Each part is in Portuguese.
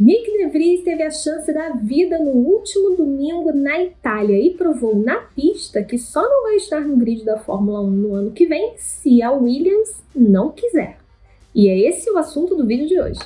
Nick De teve a chance da vida no último domingo na Itália e provou na pista que só não vai estar no grid da Fórmula 1 no ano que vem se a Williams não quiser. E é esse o assunto do vídeo de hoje.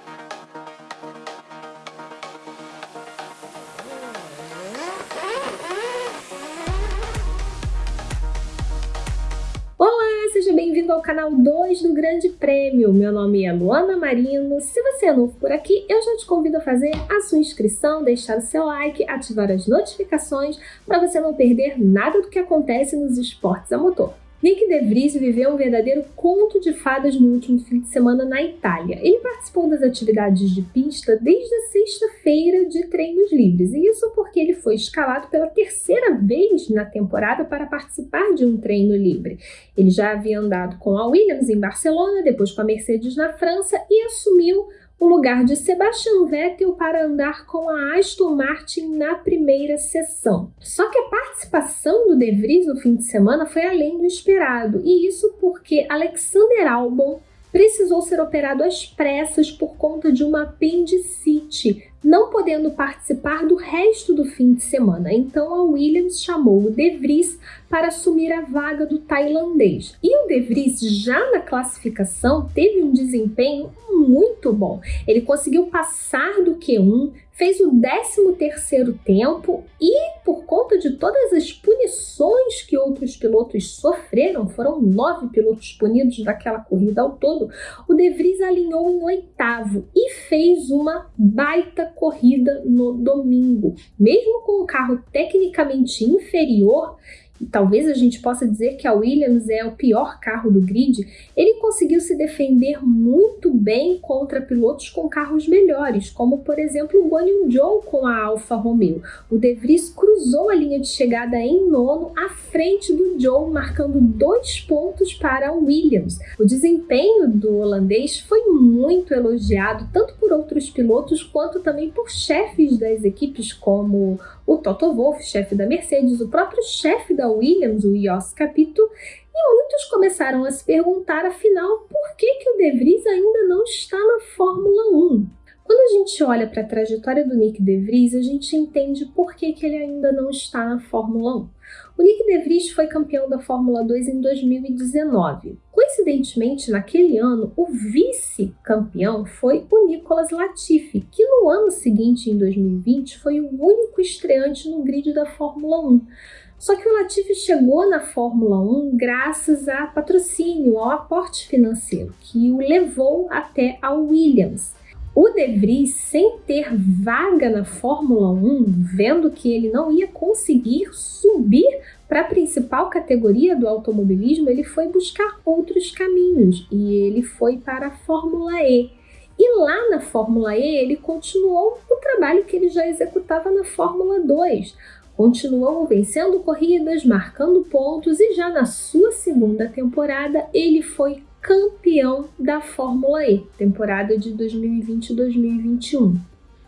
Seja bem-vindo ao canal 2 do Grande Prêmio. Meu nome é Luana Marino. Se você é novo por aqui, eu já te convido a fazer a sua inscrição, deixar o seu like, ativar as notificações para você não perder nada do que acontece nos esportes a motor. Nick De Vries viveu um verdadeiro conto de fadas no último fim de semana na Itália. Ele participou das atividades de pista desde a sexta-feira de treinos livres, e isso porque ele foi escalado pela terceira vez na temporada para participar de um treino livre. Ele já havia andado com a Williams em Barcelona, depois com a Mercedes na França e assumiu o lugar de Sebastian Vettel para andar com a Aston Martin na primeira sessão. Só que a participação do De Vries no fim de semana foi além do esperado, e isso porque Alexander Albon precisou ser operado às pressas por conta de uma apendicite, não podendo participar do resto do fim de semana. Então a Williams chamou o De Vries para assumir a vaga do tailandês. E o De Vries, já na classificação, teve um desempenho muito bom. Ele conseguiu passar do Q1, fez o 13º tempo e por conta de todas as punições que outros pilotos sofreram, foram nove pilotos punidos daquela corrida ao todo, o De Vries alinhou em oitavo e fez uma baita corrida no domingo. Mesmo com um carro tecnicamente inferior, talvez a gente possa dizer que a Williams é o pior carro do grid, ele conseguiu se defender muito bem contra pilotos com carros melhores, como por exemplo o Guan Yu Zhou com a Alfa Romeo. O De Vries cruzou a linha de chegada em nono à frente do Zhou, marcando dois pontos para a Williams. O desempenho do holandês foi muito elogiado, tanto por outros pilotos quanto também por chefes das equipes como o Toto Wolff, chefe da Mercedes, o próprio chefe da Williams, o Jos Capito, e muitos começaram a se perguntar, afinal, por que, que o De Vries ainda não está na Fórmula 1? Quando a gente olha para a trajetória do Nick De Vries, a gente entende por que, que ele ainda não está na Fórmula 1. O Nick De Vries foi campeão da Fórmula 2 em 2019. Coincidentemente, naquele ano, o vice-campeão foi o Nicolas Latifi, que no ano seguinte, em 2020, foi o único estreante no grid da Fórmula 1. Só que o Latifi chegou na Fórmula 1 graças a patrocínio, ao aporte financeiro, que o levou até a Williams. O De Vries, sem ter vaga na Fórmula 1, vendo que ele não ia conseguir subir para a principal categoria do automobilismo, ele foi buscar outros caminhos e ele foi para a Fórmula E. E lá na Fórmula E ele continuou o trabalho que ele já executava na Fórmula 2. Continuou vencendo corridas, marcando pontos e já na sua segunda temporada ele foi campeão da Fórmula E, temporada de 2020-2021.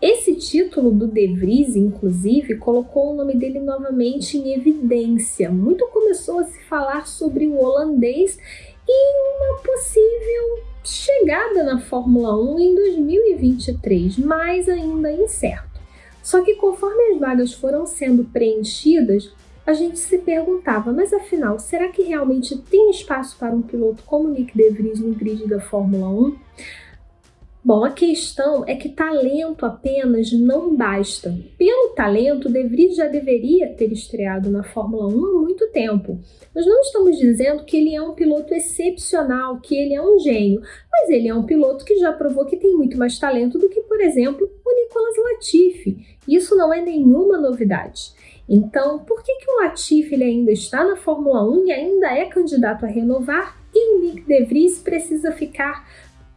Esse título do De Vries, inclusive, colocou o nome dele novamente em evidência. Muito começou a se falar sobre o holandês e uma possível chegada na Fórmula 1 em 2023, mas ainda incerto. Só que conforme as vagas foram sendo preenchidas, a gente se perguntava, mas afinal, será que realmente tem espaço para um piloto como Nick De Vries no grid da Fórmula 1? Bom, a questão é que talento apenas não basta. Pelo talento, De Vries já deveria ter estreado na Fórmula 1 há muito tempo. Nós não estamos dizendo que ele é um piloto excepcional, que ele é um gênio, mas ele é um piloto que já provou que tem muito mais talento do que, por exemplo, o Nicolas Latifi. Isso não é nenhuma novidade. Então, por que, que o Latifi ele ainda está na Fórmula 1 e ainda é candidato a renovar e o Nick De Vries precisa ficar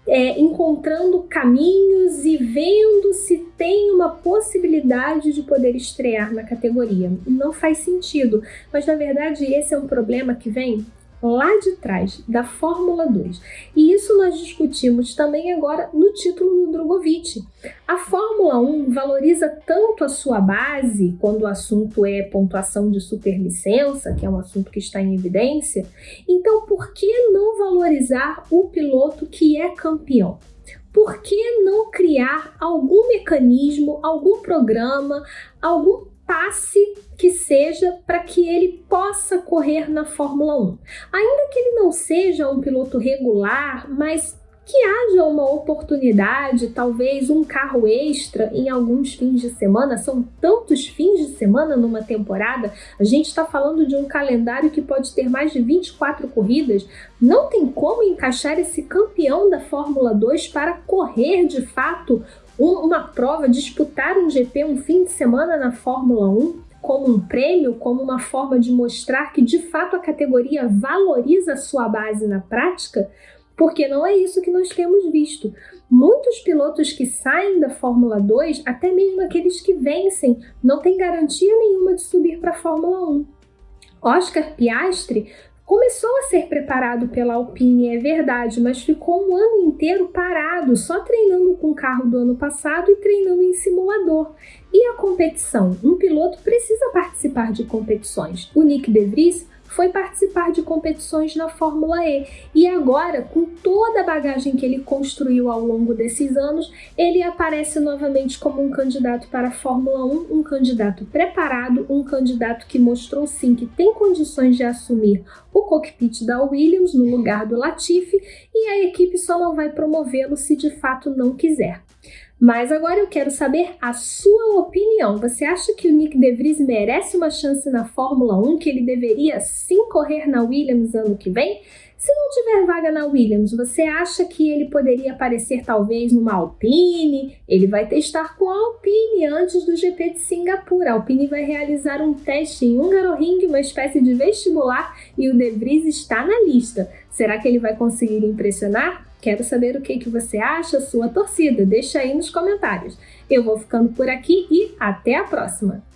é, encontrando caminhos e vendo se tem uma possibilidade de poder estrear na categoria. Não faz sentido, mas na verdade esse é um problema que vem lá de trás, da Fórmula 2. E isso nós discutimos também agora no título do Drogovic. A Fórmula 1 valoriza tanto a sua base, quando o assunto é pontuação de superlicença, que é um assunto que está em evidência, então por que não valorizar o piloto que é campeão? por que não criar algum mecanismo, algum programa, algum passe que seja para que ele possa correr na Fórmula 1. Ainda que ele não seja um piloto regular, mas que haja uma oportunidade, talvez um carro extra em alguns fins de semana. São tantos fins de semana numa temporada. A gente está falando de um calendário que pode ter mais de 24 corridas. Não tem como encaixar esse campeão da Fórmula 2 para correr de fato uma prova, disputar um GP um fim de semana na Fórmula 1 como um prêmio, como uma forma de mostrar que de fato a categoria valoriza a sua base na prática, porque não é isso que nós temos visto. Muitos pilotos que saem da Fórmula 2, até mesmo aqueles que vencem, não têm garantia nenhuma de subir para a Fórmula 1. Oscar Piastri começou a ser preparado pela Alpine, é verdade, mas ficou um ano inteiro parado, só treinando com o carro do ano passado e treinando em simulador. E a competição? Um piloto precisa participar de competições. O Nick De Vries foi participar de competições na Fórmula E. E agora, com toda a bagagem que ele construiu ao longo desses anos, ele aparece novamente como um candidato para a Fórmula 1, um candidato preparado, um candidato que mostrou sim que tem condições de assumir o cockpit da Williams no lugar do Latifi e a equipe só não vai promovê-lo se de fato não quiser. Mas agora eu quero saber a sua opinião. Você acha que o Nick De Vries merece uma chance na Fórmula 1, que ele deveria sim correr na Williams ano que vem? Se não tiver vaga na Williams, você acha que ele poderia aparecer talvez numa Alpine? Ele vai testar com a Alpine antes do GP de Singapura. A Alpine vai realizar um teste em Hungaroring, uma espécie de vestibular, e o De Vries está na lista. Será que ele vai conseguir impressionar? Quero saber o que, que você acha, sua torcida. Deixa aí nos comentários. Eu vou ficando por aqui e até a próxima!